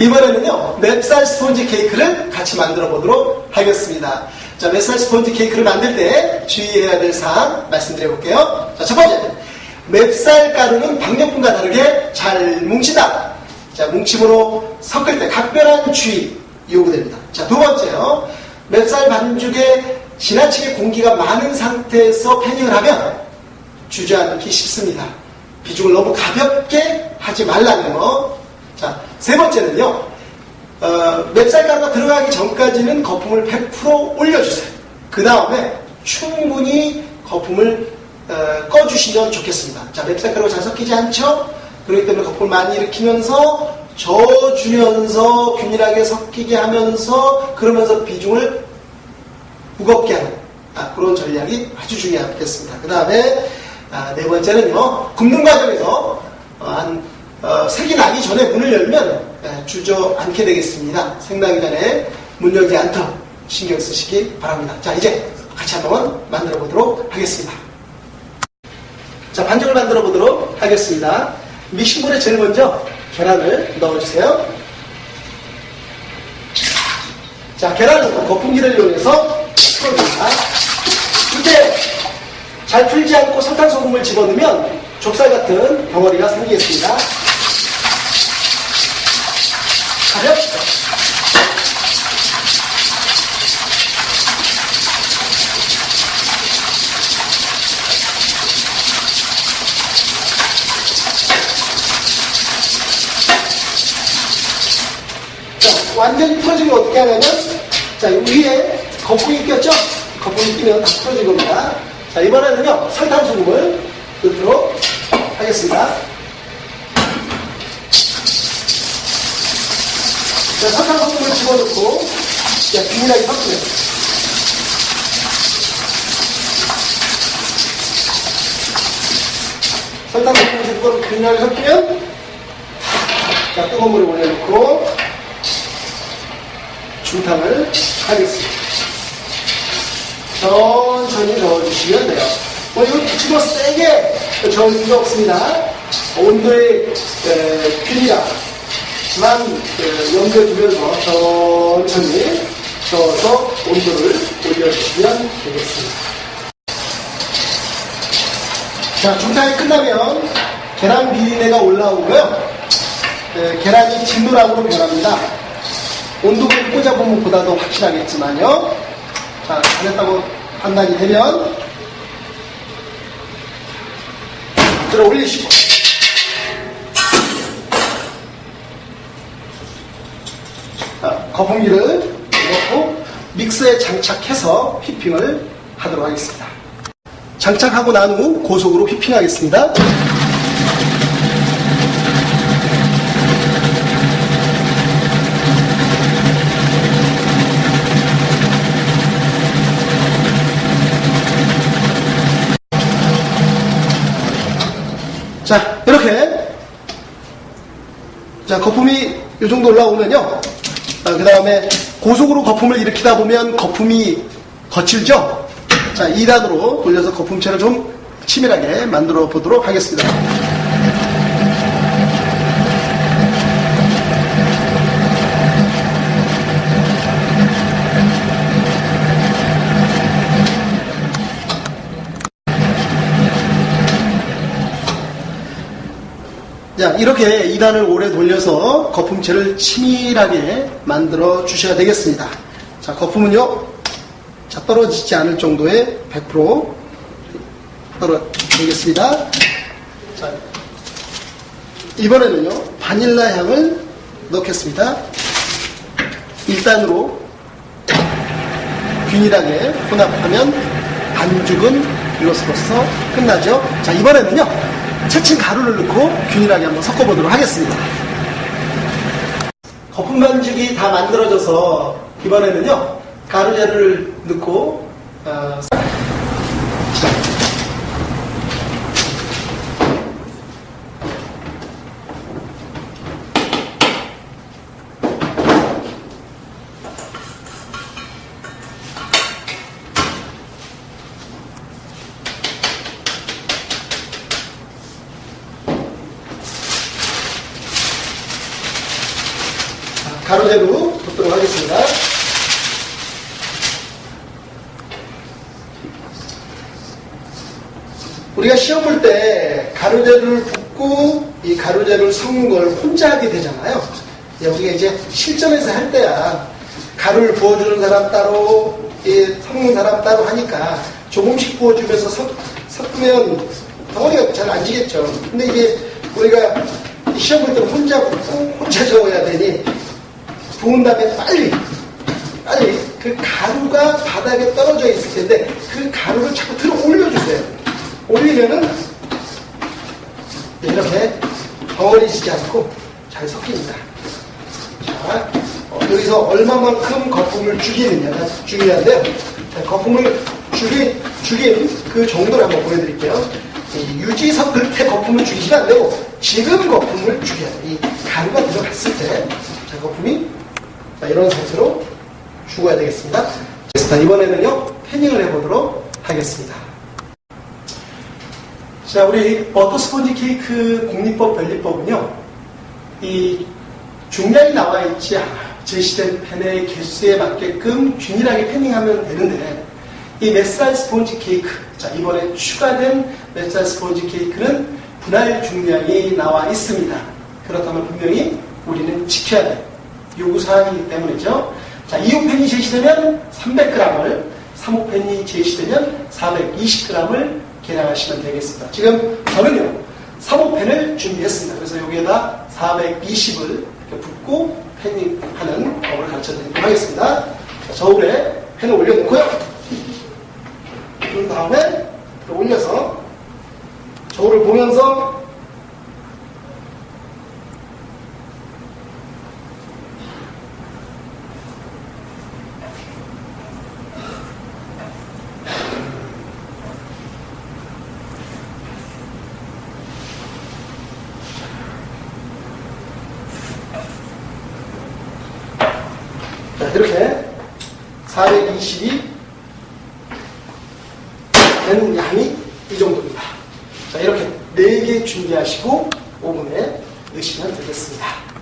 이번에는요, 맵쌀 스폰지 케이크를 같이 만들어 보도록 하겠습니다. 자, 맵쌀 스폰지 케이크를 만들 때 주의해야 될 사항 말씀드려 볼게요. 자, 첫 번째. 맵쌀 가루는 박력분과 다르게 잘 뭉친다. 자, 뭉침으로 섞을 때 각별한 주의 요구됩니다. 자, 두 번째요. 맵쌀 반죽에 지나치게 공기가 많은 상태에서 패닝을 하면 주저앉기 쉽습니다. 비중을 너무 가볍게 하지 말라는 거. 자, 세 번째는요. 어, 맵쌀가루가 들어가기 전까지는 거품을 100% 올려주세요. 그 다음에 충분히 거품을 어, 꺼주시면 좋겠습니다. 자, 맵쌀가루가 잘 섞이지 않죠? 그렇기 때문에 거품을 많이 일으키면서 저어주면서 균일하게 섞이게 하면서 그러면서 비중을 무겁게 하는 아, 그런 전략이 아주 중요하겠습니다. 그 다음에 아, 네 번째는요 굽는 과정에서 어, 한 어, 색이 나기 전에 문을 열면 예, 주저앉게 되겠습니다. 생나기 전에 문 열지 않도록 신경 쓰시기 바랍니다. 자 이제 같이 한번 만들어 보도록 하겠습니다. 자 반죽을 만들어 보도록 하겠습니다. 믹싱볼에 제일 먼저 계란을 넣어주세요. 자 계란은 거품기를 이용해서 풀어줍니다. 이때 잘 풀지 않고 설탕 소금을 집어넣으면 좁쌀 같은 덩어리가 생기겠습니다. 가볍게 자, 완전히 풀어지면 어떻게 하냐면, 자, 이 위에 거품이 꼈죠? 거품이 끼면 다 풀어진 겁니다. 자, 이번에는요, 설탕소금을 넣도록 하겠습니다. 자, 설탕소금을 집어넣고, 자, 균일하게 섞으면. 설탕소금을 집어넣고 균일하게 섞으면, 자, 뜨거운 물에 올려놓고, 중탕을 하겠습니다. 천천히 저어주시면 돼요. 뭐 이거 기치고 세게 저을 필요 없습니다. 온도의 에, 균이랑 만 에, 염두에 두면서 천천히 저어서 온도를 올려주시면 되겠습니다. 자, 중탕이 끝나면 계란 비린내가 올라오고요. 에, 계란이 진노랑으로 변합니다. 온도계를 꽂아보면 보다 더 확실하겠지만요. 자, 잘했다고 판단이 되면 들어 올리시고 거품기를 넣고 믹스에 장착해서 휘핑을 하도록 하겠습니다. 장착하고 난 후 고속으로 휘핑하겠습니다. 자, 이렇게. 자, 거품이 이 정도 올라오면요. 그 다음에 고속으로 거품을 일으키다 보면 거품이 거칠죠? 자, 2단으로 돌려서 거품체를 좀 치밀하게 만들어 보도록 하겠습니다. 이렇게 2단을 오래 돌려서 거품체를 치밀하게 만들어 주셔야 되겠습니다. 자, 거품은요, 자, 떨어지지 않을 정도의 100% 떨어지겠습니다. 자, 이번에는요, 바닐라 향을 넣겠습니다. 1단으로 균일하게 혼합하면 반죽은 이것으로서 끝나죠. 자, 이번에는요, 채친 가루를 넣고 균일하게 한번 섞어보도록 하겠습니다. 거품 반죽이 다 만들어져서 이번에는요 가루자를 넣고 어, 가로재로 붓도록 하겠습니다. 우리가 시험 볼 때 가로재를 붓고 이 가로재를 섞는 걸 혼자 하게 되잖아요. 예, 우리가 이제 실전에서 할 때야 가루를 부어주는 사람 따로 예, 섞는 사람 따로 하니까 조금씩 부어주면서 섞, 섞으면 덩어리가 잘 안 지겠죠. 근데 이게 우리가 시험 볼때 혼자 붓고 혼자 적어야 되니 부은 다음에 빨리 빨리 그 가루가 바닥에 떨어져 있을 텐데 그 가루를 자꾸 들어 올려주세요. 올리면은 이렇게 덩어리지지 않고 잘 섞입니다. 자, 어, 여기서 얼마만큼 거품을 죽이느냐가 중요한데요. 자, 거품을 죽인, 죽인 그 정도를 한번 보여드릴게요. 이 유지 섞을 때 거품을 죽이시면 안 되고 지금 거품을 죽여야 돼요. 이 가루가 들어갔을 때 자, 거품이 자, 이런 상태로 죽어야 되겠습니다. 자, 이번에는요, 패닝을 해보도록 하겠습니다. 자, 우리 버터 스펀지 케이크 공리법 변리법은요, 이 중량이 나와 있지 않아요. 제시된 펜의 개수에 맞게끔 균일하게 패닝하면 되는데, 이 맷살 스펀지 케이크, 자, 이번에 추가된 맷살 스펀지 케이크는 분할 중량이 나와 있습니다. 그렇다면 분명히 우리는 지켜야 될 요구사항이기 때문이죠. 자, 2호 펜이 제시되면 300g을, 3호 펜이 제시되면 420g을 계량하시면 되겠습니다. 지금 저는요, 3호펜을 준비했습니다. 그래서 여기에다 420을 이렇게 붓고 펜닝하는 법을 가르쳐 드리도록 하겠습니다. 자, 저울에 펜을 올려놓고요. 그 다음에 올려서 저울을 보면서 자, 이렇게 420이 되는 양이 이 정도입니다. 자, 이렇게 4개 준비하시고 오븐에 넣으시면 되겠습니다.